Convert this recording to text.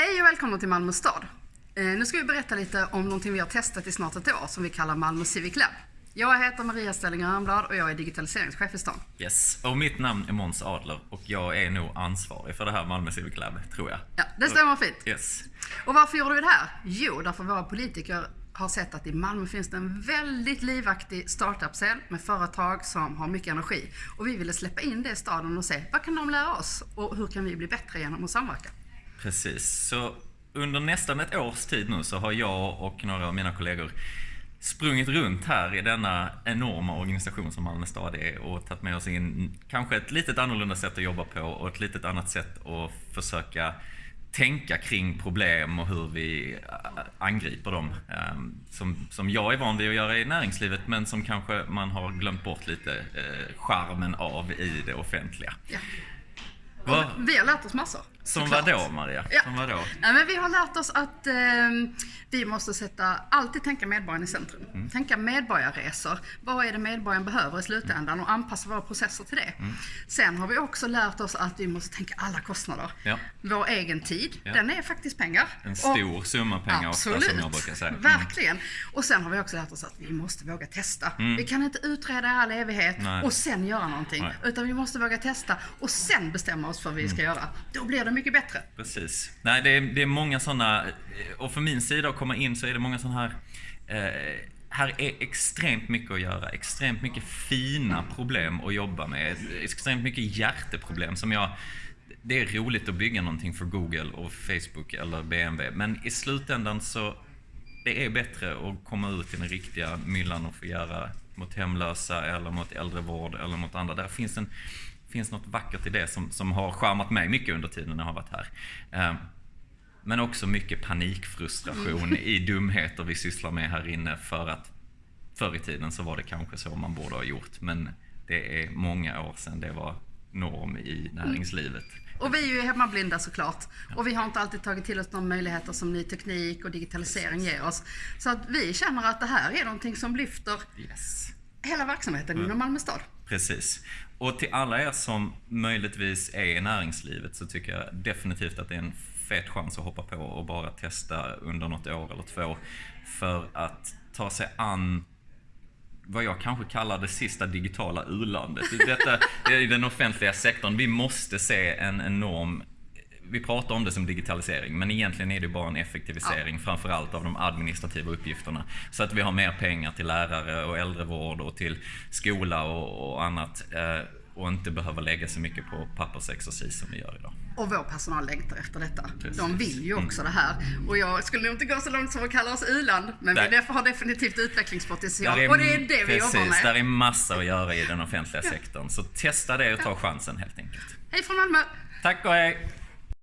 Hej och välkomna till Malmö stad. Eh, nu ska vi berätta lite om någonting vi har testat i snart ett år som vi kallar Malmö Civic Lab. Jag heter Maria Stelling Örnblad och jag är digitaliseringschef i stan. Yes, och mitt namn är Måns Adler och jag är nog ansvarig för det här Malmö Civic Lab, tror jag. Ja, det stämmer fint. Yes. Och varför gjorde vi det här? Jo, därför våra politiker har sett att i Malmö finns det en väldigt livaktig startup-scen med företag som har mycket energi. Och vi ville släppa in det i staden och se vad kan de lära oss och hur kan vi bli bättre genom att samverka? Precis, så under nästan ett års tid nu så har jag och några av mina kollegor sprungit runt här i denna enorma organisation som Malmö stad är och tagit med oss in kanske ett litet annorlunda sätt att jobba på och ett litet annat sätt att försöka tänka kring problem och hur vi angriper dem. Ehm, som, som jag är van vid att göra i näringslivet men som kanske man har glömt bort lite eh, charmen av i det offentliga. Ja. Vi har lärt oss massor. Som såklart. vad då Maria? Ja. Som vad då? Nej, men vi har lärt oss att eh, vi måste sätta, alltid tänka medborgaren i centrum. Mm. Tänka medborgarresor. Vad är det medborgaren behöver i slutändan och anpassa våra processer till det. Mm. Sen har vi också lärt oss att vi måste tänka alla kostnader. Ja. Vår egen tid, Ja. den är faktiskt pengar. En Och- stor summa pengar ofta Absolut. som jag brukar säga. Mm. Verkligen. Och sen har vi också lärt oss att vi måste våga testa. Vi kan inte utreda i all evighet Mm. Nej. och sen göra någonting. Nej. Utan vi måste våga testa och sen bestämma oss för vad vi Mm. ska göra. Då blir det mycket bättre. Precis. Nej, det är, det är många sådana, eh, och för min sida att komma in så är det många sådana här eh, här är extremt mycket att göra, extremt mycket fina problem att jobba med, extremt mycket hjärteproblem som jag det är roligt att bygga någonting för Google och Facebook eller BMW, men i slutändan så det är bättre att komma ut i den riktiga myllan och få göra mot hemlösa eller mot äldrevård eller mot andra. Där finns, en, finns något vackert i det som, som har charmat mig mycket under tiden när jag har varit här. Eh, Men också mycket panikfrustration i dumheter vi sysslar med här inne för att förr i tiden så var det kanske så man borde ha gjort. Men det är många år sedan det var norm i näringslivet. Och vi är ju hemmablinda såklart. Och vi har inte alltid tagit till oss de möjligheter som ny teknik och digitalisering ger oss. Så att vi känner att det här är någonting som lyfter Yes. hela verksamheten inom Malmö stad. Precis. Och till alla er som möjligtvis är i näringslivet så tycker jag definitivt att det är en fet chans att hoppa på och bara testa under något år eller två. För att ta sig an vad jag kanske kallar det sista digitala u-landet. Detta är i den offentliga sektorn. Vi måste se en enorm vi pratar om det som digitalisering, men egentligen är det bara en effektivisering, framförallt av de administrativa uppgifterna. Så att vi har mer pengar till lärare och äldrevård och till skola och, och annat. Eh, och inte behöva lägga så mycket på pappersexercis som vi gör idag. Och vår personal längtar efter detta. Precis. De vill ju också det här. Och jag skulle nog inte gå så långt som att kalla oss u-land, men Nej. vi def- har definitivt utvecklingspotential. Där och det är det vi precis, jobbar med. där är massa att göra i den offentliga sektorn. Så testa det och ta chansen helt enkelt. Hej från Malmö! Tack och hej!